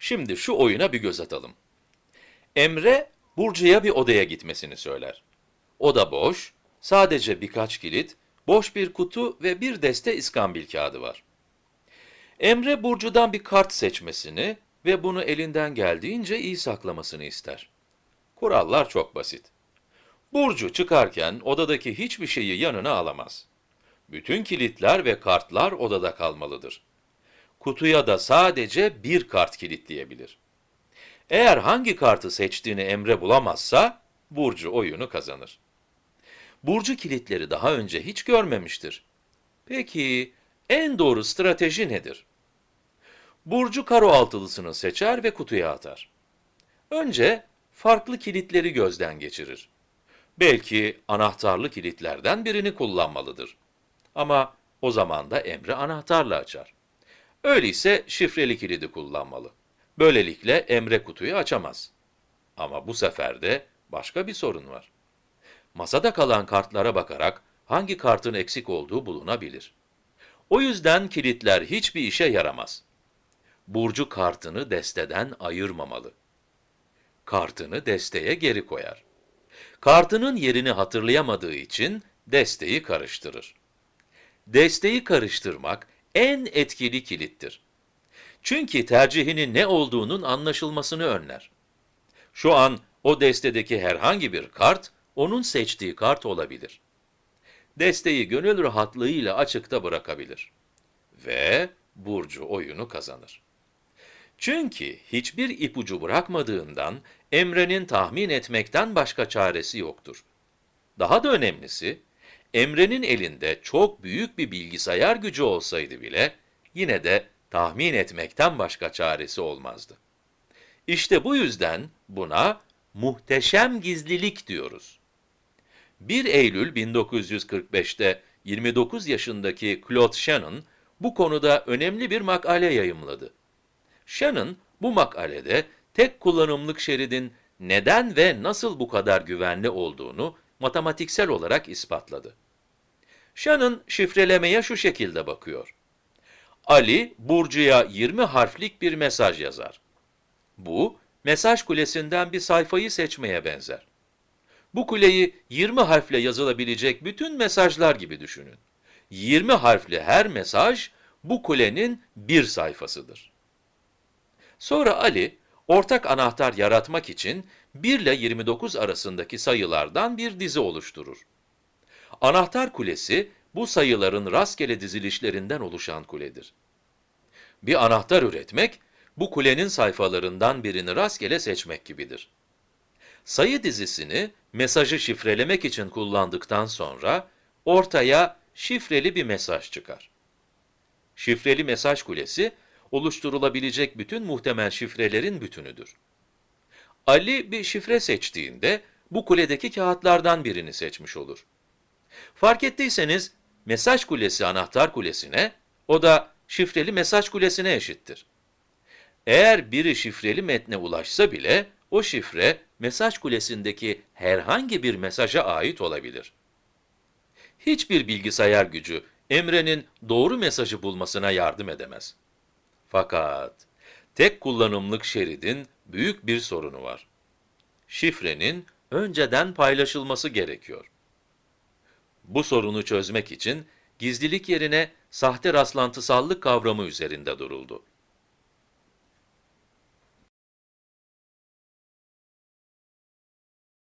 Şimdi şu oyuna bir göz atalım. Emre, Burcu'ya bir odaya gitmesini söyler. Oda boş, sadece birkaç kilit, boş bir kutu ve bir deste iskambil kağıdı var. Emre, Burcu'dan bir kart seçmesini ve bunu elinden geldiğince iyi saklamasını ister. Kurallar çok basit. Burcu çıkarken odadaki hiçbir şeyi yanına alamaz. Bütün kilitler ve kartlar odada kalmalıdır. Kutuya da sadece bir kart kilitleyebilir. Eğer hangi kartı seçtiğini Emre bulamazsa, Burcu oyunu kazanır. Burcu kilitleri daha önce hiç görmemiştir. Peki, en doğru strateji nedir? Burcu karo altılısını seçer ve kutuya atar. Önce farklı kilitleri gözden geçirir. Belki anahtarlı kilitlerden birini kullanmalıdır. Ama o zaman da Emre anahtarla açar. Öyleyse şifreli kilidi kullanmalı. Böylelikle Emre kutuyu açamaz. Ama bu sefer de başka bir sorun var. Masada kalan kartlara bakarak hangi kartın eksik olduğu bulunabilir. O yüzden kilitler hiçbir işe yaramaz. Burcu kartını desteden ayırmamalı. Kartını desteye geri koyar. Kartının yerini hatırlayamadığı için desteği karıştırır. Desteği karıştırmak en etkili kilittir. Çünkü tercihinin ne olduğunun anlaşılmasını önler. Şu an o destedeki herhangi bir kart, onun seçtiği kart olabilir. Desteği gönül rahatlığıyla açıkta bırakabilir. Ve Burcu oyunu kazanır. Çünkü hiçbir ipucu bırakmadığından Emre'nin tahmin etmekten başka çaresi yoktur. Daha da önemlisi, Emre'nin elinde çok büyük bir bilgisayar gücü olsaydı bile, yine de tahmin etmekten başka çaresi olmazdı. İşte bu yüzden buna muhteşem gizlilik diyoruz. 1 Eylül 1945'te 29 yaşındaki Claude Shannon bu konuda önemli bir makale yayımladı. Shannon bu makalede tek kullanımlık şeridin neden ve nasıl bu kadar güvenli olduğunu matematiksel olarak ispatladı. Shannon şifrelemeye şu şekilde bakıyor. Ali, Burcu'ya 20 harflik bir mesaj yazar. Bu, mesaj kulesinden bir sayfayı seçmeye benzer. Bu kuleyi 20 harfle yazılabilecek bütün mesajlar gibi düşünün. 20 harfli her mesaj, bu kulenin bir sayfasıdır. Sonra Ali, ortak anahtar yaratmak için 1 ile 29 arasındaki sayılardan bir dizi oluşturur. Anahtar kulesi, bu sayıların rastgele dizilişlerinden oluşan kuledir. Bir anahtar üretmek, bu kulenin sayfalarından birini rastgele seçmek gibidir. Sayı dizisini mesajı şifrelemek için kullandıktan sonra ortaya şifreli bir mesaj çıkar. Şifreli mesaj kulesi, oluşturulabilecek bütün muhtemel şifrelerin bütünüdür. Ali bir şifre seçtiğinde bu kuledeki kağıtlardan birini seçmiş olur. Fark ettiyseniz mesaj kulesi anahtar kulesine, o da şifreli mesaj kulesine eşittir. Eğer biri şifreli metne ulaşsa bile o şifre mesaj kulesindeki herhangi bir mesaja ait olabilir. Hiçbir bilgisayar gücü Emre'nin doğru mesajı bulmasına yardım edemez. Fakat tek kullanımlık şeridin büyük bir sorunu var. Şifrenin önceden paylaşılması gerekiyor. Bu sorunu çözmek için gizlilik yerine sahte rastlantısallık kavramı üzerinde duruldu.